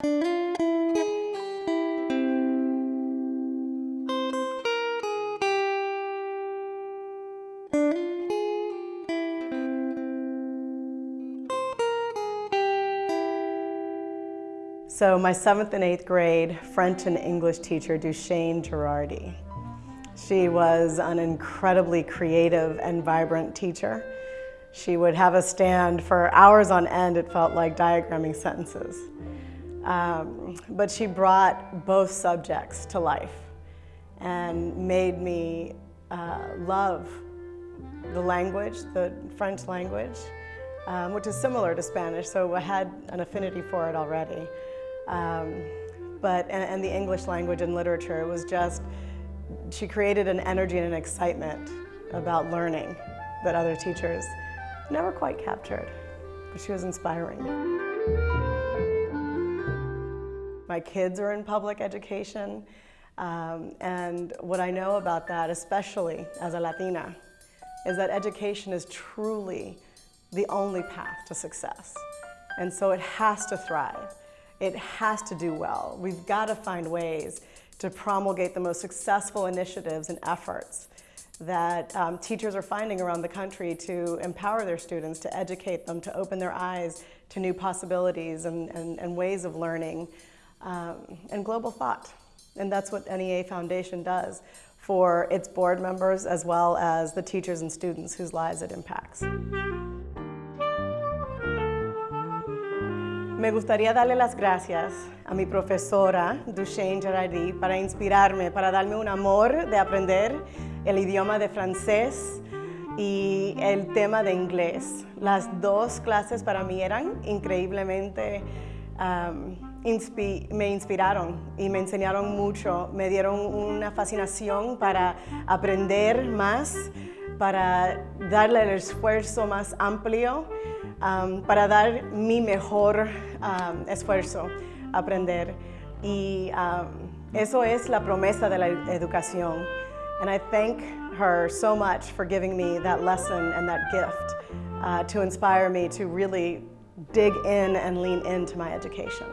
So my seventh and eighth grade French and English teacher, Duchesne Girardi. She was an incredibly creative and vibrant teacher. She would have us stand for hours on end, it felt like diagramming sentences. Um, but she brought both subjects to life and made me uh, love the language, the French language, um, which is similar to Spanish, so I had an affinity for it already. Um, but, and, and the English language and literature, it was just, she created an energy and an excitement about learning that other teachers never quite captured, but she was inspiring. My kids are in public education, um, and what I know about that, especially as a Latina, is that education is truly the only path to success. And so it has to thrive. It has to do well. We've got to find ways to promulgate the most successful initiatives and efforts that um, teachers are finding around the country to empower their students, to educate them, to open their eyes to new possibilities and, and, and ways of learning, um, and global thought. And that's what NEA Foundation does for its board members as well as the teachers and students whose lives it impacts. Me gustaría darle las gracias a mi profesora, Duchesne Girardi, para inspirarme, para darme un amor de aprender el idioma de francés y el tema de inglés. Las dos clases para mí eran increíblemente, um, me inspiraron y me enseñaron mucho, me dieron una fascinación para aprender más, para darle el esfuerzo más amplio um, para dar mi mejor um, esfuerzo, aprender. Y um, eso es la promesa de la educación. And I thank her so much for giving me that lesson and that gift uh, to inspire me to really dig in and lean into my education.